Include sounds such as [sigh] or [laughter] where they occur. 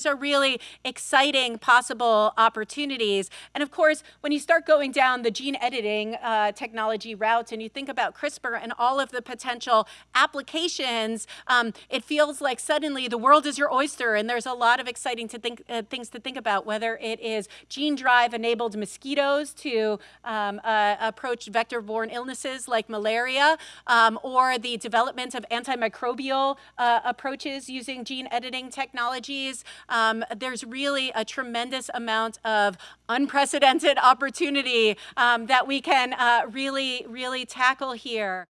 these are really exciting possible opportunities. And of course, when you start going down the gene editing uh, technology route and you think about CRISPR and all of the potential applications, um, it feels like suddenly the world is your oyster and there's a lot of exciting to think, uh, things to think about, whether it is gene drive enabled mosquitoes to um, uh, approach vector-borne illnesses like malaria, um, or the development of antimicrobial uh, approaches using gene editing technologies. Um, there's really a tremendous amount of unprecedented [laughs] opportunity um, that we can uh, really, really tackle here.